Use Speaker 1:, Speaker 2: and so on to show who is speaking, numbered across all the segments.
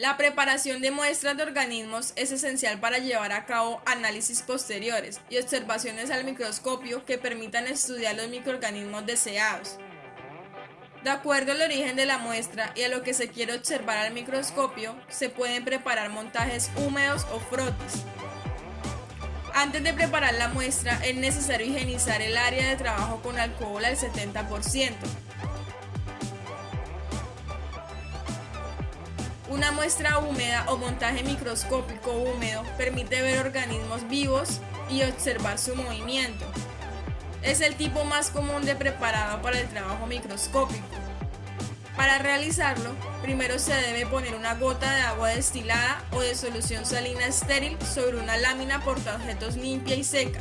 Speaker 1: La preparación de muestras de organismos es esencial para llevar a cabo análisis posteriores y observaciones al microscopio que permitan estudiar los microorganismos deseados. De acuerdo al origen de la muestra y a lo que se quiere observar al microscopio, se pueden preparar montajes húmedos o frotis. Antes de preparar la muestra es necesario higienizar el área de trabajo con alcohol al 70%. Una muestra húmeda o montaje microscópico húmedo permite ver organismos vivos y observar su movimiento. Es el tipo más común de preparado para el trabajo microscópico. Para realizarlo, primero se debe poner una gota de agua destilada o de solución salina estéril sobre una lámina portaobjetos limpia y seca.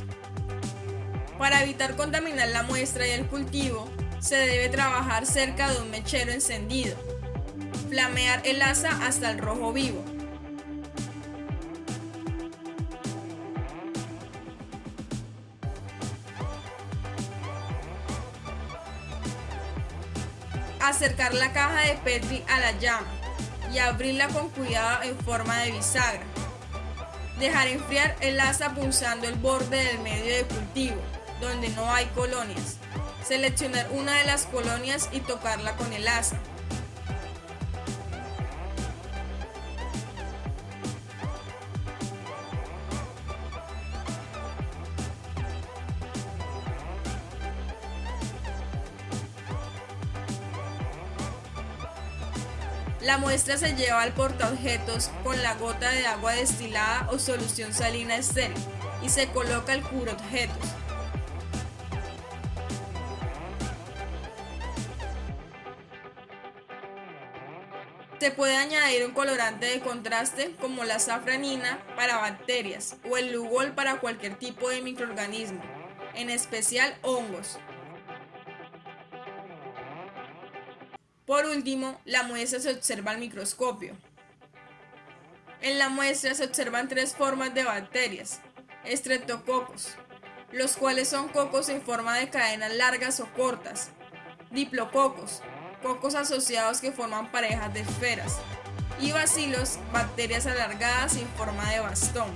Speaker 1: Para evitar contaminar la muestra y el cultivo, se debe trabajar cerca de un mechero encendido. Flamear el asa hasta el rojo vivo. Acercar la caja de Petri a la llama y abrirla con cuidado en forma de bisagra. Dejar enfriar el asa punzando el borde del medio de cultivo, donde no hay colonias. Seleccionar una de las colonias y tocarla con el asa. La muestra se lleva al portaobjetos con la gota de agua destilada o solución salina estéril y se coloca el objetos. Se puede añadir un colorante de contraste como la safranina para bacterias o el lugol para cualquier tipo de microorganismo, en especial hongos. Por último, la muestra se observa al microscopio. En la muestra se observan tres formas de bacterias, estreptococos, los cuales son cocos en forma de cadenas largas o cortas, diplococos, cocos asociados que forman parejas de esferas, y bacilos, bacterias alargadas en forma de bastón.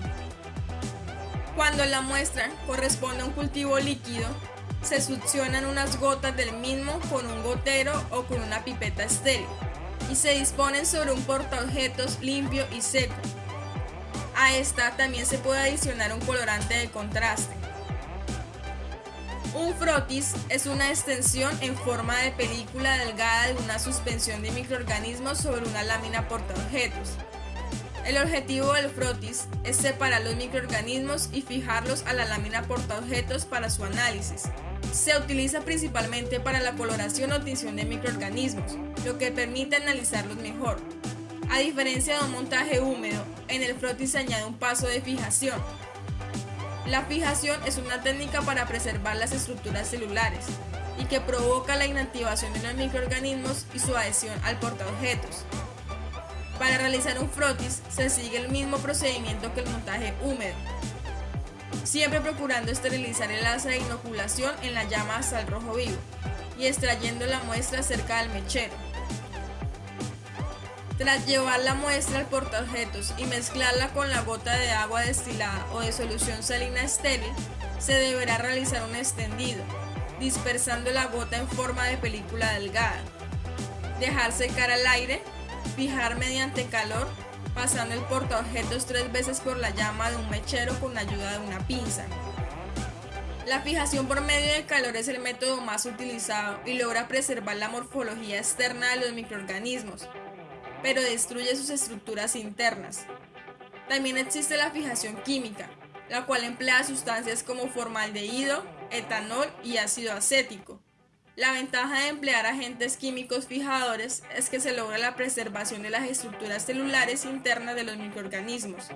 Speaker 1: Cuando la muestra corresponde a un cultivo líquido, se succionan unas gotas del mismo con un gotero o con una pipeta estéril y se disponen sobre un portaobjetos limpio y seco. A esta también se puede adicionar un colorante de contraste. Un frotis es una extensión en forma de película delgada de una suspensión de microorganismos sobre una lámina portaobjetos. El objetivo del frotis es separar los microorganismos y fijarlos a la lámina portaobjetos para su análisis. Se utiliza principalmente para la coloración o tinción de microorganismos, lo que permite analizarlos mejor. A diferencia de un montaje húmedo, en el frotis se añade un paso de fijación. La fijación es una técnica para preservar las estructuras celulares y que provoca la inactivación de los microorganismos y su adhesión al portaobjetos. Para realizar un frotis se sigue el mismo procedimiento que el montaje húmedo, siempre procurando esterilizar el asa de inoculación en la llama hasta el rojo vivo y extrayendo la muestra cerca del mechero. Tras llevar la muestra al portaobjetos y mezclarla con la gota de agua destilada o de solución salina estéril, se deberá realizar un extendido, dispersando la gota en forma de película delgada. Dejar secar al aire, fijar mediante calor pasando el portaobjetos tres veces por la llama de un mechero con ayuda de una pinza. La fijación por medio de calor es el método más utilizado y logra preservar la morfología externa de los microorganismos, pero destruye sus estructuras internas. También existe la fijación química, la cual emplea sustancias como formaldehído, etanol y ácido acético. La ventaja de emplear agentes químicos fijadores es que se logra la preservación de las estructuras celulares internas de los microorganismos.